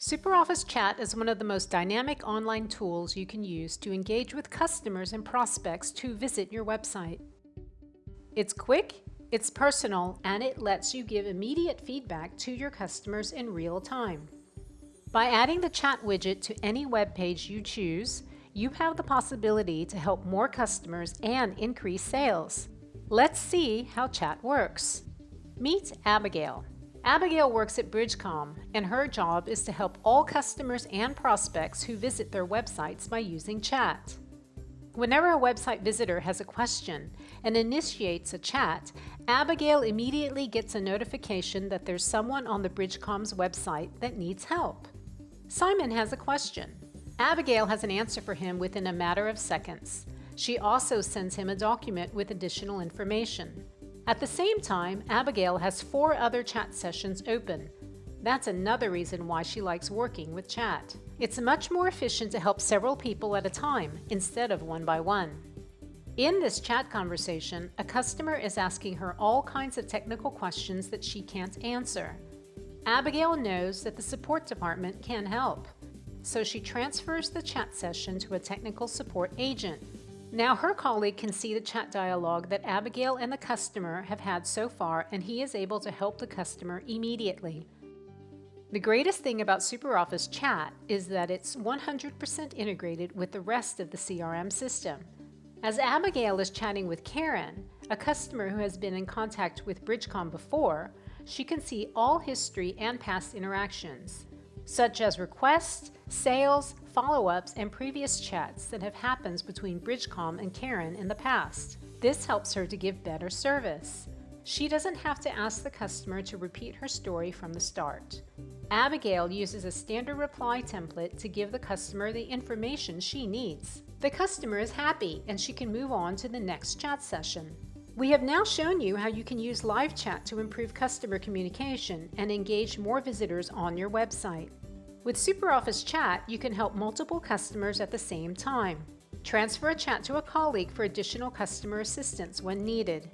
SuperOffice Chat is one of the most dynamic online tools you can use to engage with customers and prospects to visit your website. It's quick, it's personal, and it lets you give immediate feedback to your customers in real time. By adding the chat widget to any web page you choose, you have the possibility to help more customers and increase sales. Let's see how chat works. Meet Abigail. Abigail works at Bridgecom, and her job is to help all customers and prospects who visit their websites by using chat. Whenever a website visitor has a question and initiates a chat, Abigail immediately gets a notification that there's someone on the Bridgecom's website that needs help. Simon has a question. Abigail has an answer for him within a matter of seconds. She also sends him a document with additional information. At the same time, Abigail has four other chat sessions open. That's another reason why she likes working with chat. It's much more efficient to help several people at a time instead of one by one. In this chat conversation, a customer is asking her all kinds of technical questions that she can't answer. Abigail knows that the support department can help, so she transfers the chat session to a technical support agent. Now her colleague can see the chat dialogue that Abigail and the customer have had so far and he is able to help the customer immediately. The greatest thing about SuperOffice Chat is that it's 100% integrated with the rest of the CRM system. As Abigail is chatting with Karen, a customer who has been in contact with Bridgecom before, she can see all history and past interactions such as requests, sales, follow-ups, and previous chats that have happened between Bridgecom and Karen in the past. This helps her to give better service. She doesn't have to ask the customer to repeat her story from the start. Abigail uses a standard reply template to give the customer the information she needs. The customer is happy and she can move on to the next chat session. We have now shown you how you can use live chat to improve customer communication and engage more visitors on your website. With SuperOffice Chat, you can help multiple customers at the same time. Transfer a chat to a colleague for additional customer assistance when needed.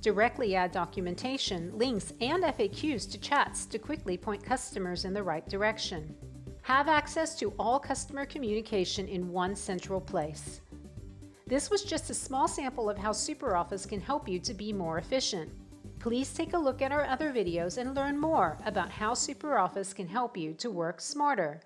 Directly add documentation, links, and FAQs to chats to quickly point customers in the right direction. Have access to all customer communication in one central place. This was just a small sample of how SuperOffice can help you to be more efficient. Please take a look at our other videos and learn more about how SuperOffice can help you to work smarter.